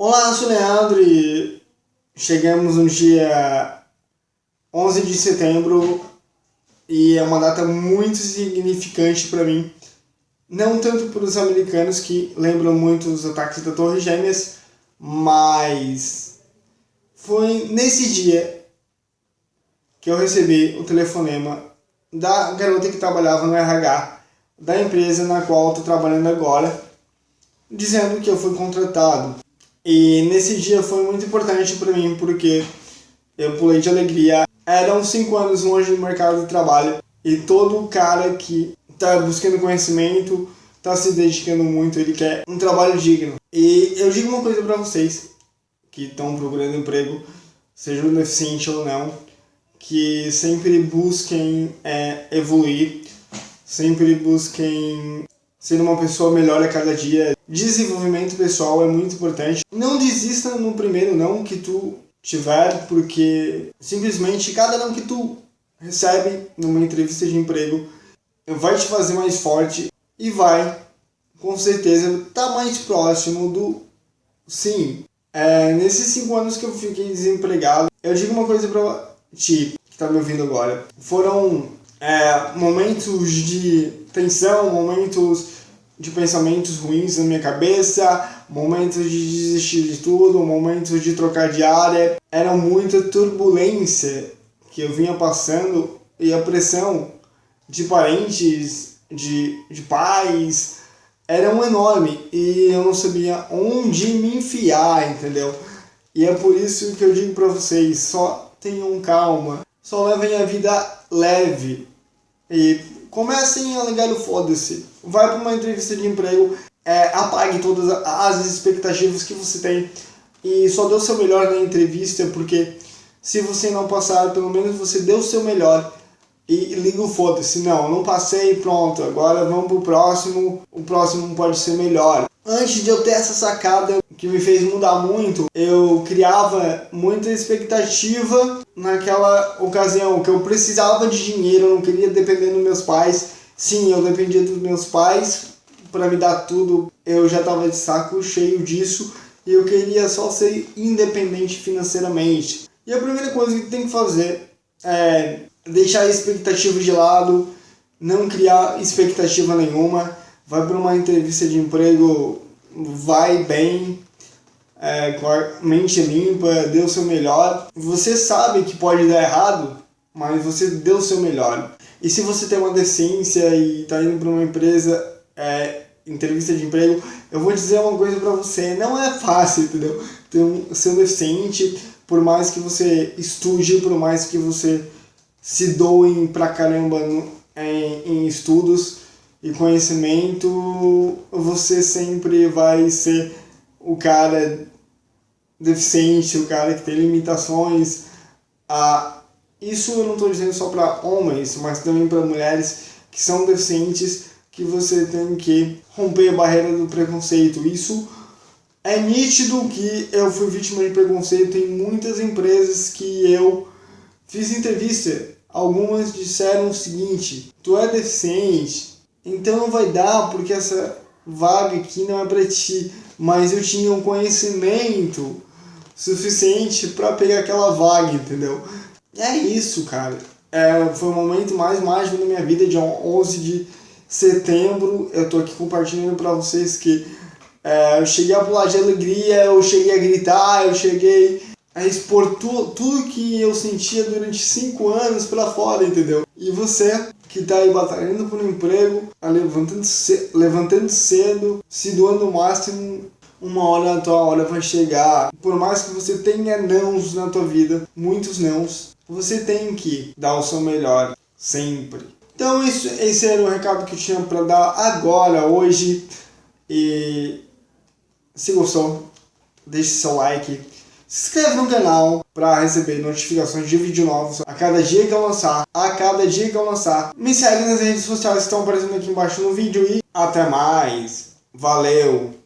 Olá, sou Leandro e chegamos no dia 11 de setembro e é uma data muito significante para mim. Não tanto para os americanos que lembram muito os ataques da Torre Gêmeas, mas foi nesse dia que eu recebi o telefonema da garota que trabalhava no RH da empresa na qual estou trabalhando agora, dizendo que eu fui contratado e nesse dia foi muito importante para mim porque eu pulei de alegria. Eram cinco anos longe do mercado de trabalho e todo cara que está buscando conhecimento, está se dedicando muito, ele quer um trabalho digno. E eu digo uma coisa para vocês que estão procurando emprego, sejam deficiente ou não, que sempre busquem é, evoluir, sempre busquem ser uma pessoa melhor a cada dia. Desenvolvimento pessoal é muito importante. Não desista no primeiro não que tu tiver, porque simplesmente cada não que tu recebe numa entrevista de emprego vai te fazer mais forte e vai, com certeza, estar tá mais próximo do sim. É, nesses cinco anos que eu fiquei desempregado, eu digo uma coisa pra ti, que tá me ouvindo agora. Foram é, momentos de tensão, momentos de pensamentos ruins na minha cabeça, momentos de desistir de tudo, momentos de trocar de área. Era muita turbulência que eu vinha passando e a pressão de parentes, de, de pais, era um enorme e eu não sabia onde me enfiar, entendeu? E é por isso que eu digo para vocês, só tenham calma, só levem a vida leve e comecem a ligar o foda-se. Vai para uma entrevista de emprego, é, apague todas as expectativas que você tem e só dê o seu melhor na entrevista, porque se você não passar, pelo menos você deu o seu melhor e liga o foda-se. Não, não passei, pronto, agora vamos pro próximo, o próximo pode ser melhor. Antes de eu ter essa sacada que me fez mudar muito, eu criava muita expectativa naquela ocasião, que eu precisava de dinheiro, eu não queria depender dos meus pais. Sim, eu dependia dos meus pais para me dar tudo, eu já estava de saco cheio disso e eu queria só ser independente financeiramente. E a primeira coisa que tem que fazer é deixar a expectativa de lado, não criar expectativa nenhuma, vai para uma entrevista de emprego, vai bem, é, com a mente limpa, dê o seu melhor. Você sabe que pode dar errado, mas você deu o seu melhor. E se você tem uma decência e está indo para uma empresa, é, entrevista de emprego, eu vou dizer uma coisa para você, não é fácil, entendeu? Ter um, ser deficiente, por mais que você estude, por mais que você se doem pra caramba no, em, em estudos e conhecimento, você sempre vai ser o cara deficiente, o cara que tem limitações. Ah, isso eu não estou dizendo só para homens, mas também para mulheres que são deficientes, que você tem que romper a barreira do preconceito. Isso é nítido que eu fui vítima de preconceito em muitas empresas que eu fiz entrevista. Algumas disseram o seguinte, tu é deficiente, então não vai dar porque essa vaga aqui não é para ti. Mas eu tinha um conhecimento suficiente para pegar aquela vaga, entendeu? É isso, cara. É, foi o momento mais mágico da minha vida, dia 11 de setembro. Eu tô aqui compartilhando para vocês que é, eu cheguei a pular de alegria, eu cheguei a gritar, eu cheguei a expor tu, tudo que eu sentia durante cinco anos para fora, entendeu? E você que tá aí batalhando por um emprego, levantando, ce levantando cedo, se doando o máximo, uma hora a tua hora vai chegar. Por mais que você tenha nãos na tua vida, muitos nãos, você tem que dar o seu melhor, sempre. Então isso, esse era o recado que eu tinha para dar agora, hoje. E se gostou, deixe seu like. Se inscreve no canal para receber notificações de vídeo novos a cada dia que eu lançar, a cada dia que eu lançar. Me segue nas redes sociais que estão aparecendo aqui embaixo no vídeo e até mais. Valeu!